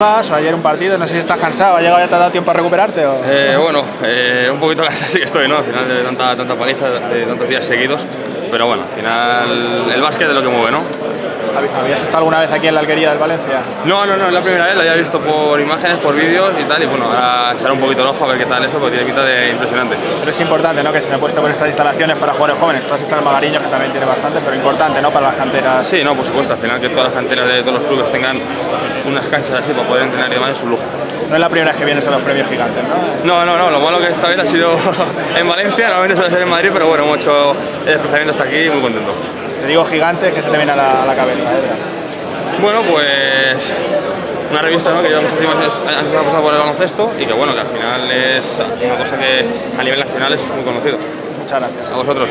ayer un partido, no sé si estás cansado, ¿ha llegado ya te ha dado tiempo a recuperarte? O... Eh, bueno, eh, un poquito cansado sí que estoy, ¿no? Al final de tanta, tanta paliza, de tantos días seguidos, pero bueno, al final el básquet es lo que mueve, ¿no? ¿Habías estado alguna vez aquí en la Alquería del Valencia? No, no, no, es la primera vez, lo había visto por imágenes, por vídeos y tal, y bueno, ahora echar un poquito el ojo a ver qué tal eso, porque tiene pinta de impresionante. Pero es importante, ¿no? Que se me puesto por estas instalaciones para jugadores jóvenes, todas estas Magariños que también tiene bastante, pero importante, ¿no? Para las canteras. Sí, no, por supuesto, al final que todas las canteras de todos los clubes tengan unas canchas así para poder entrenar y demás es un lujo. No es la primera vez que vienes a los premios gigantes, ¿no? No, no, no, lo malo que esta vez ha sido en Valencia, normalmente suele ser en Madrid, pero bueno, hemos hecho el desplazamiento hasta aquí y muy contento. Te digo gigantes, que se te viene a la, a la cabeza, ¿eh? Bueno, pues una revista ¿no? que lleva muchos años antes de pasar por el baloncesto y que bueno, que al final es una cosa que a nivel nacional es muy conocido. Muchas gracias. A vosotros.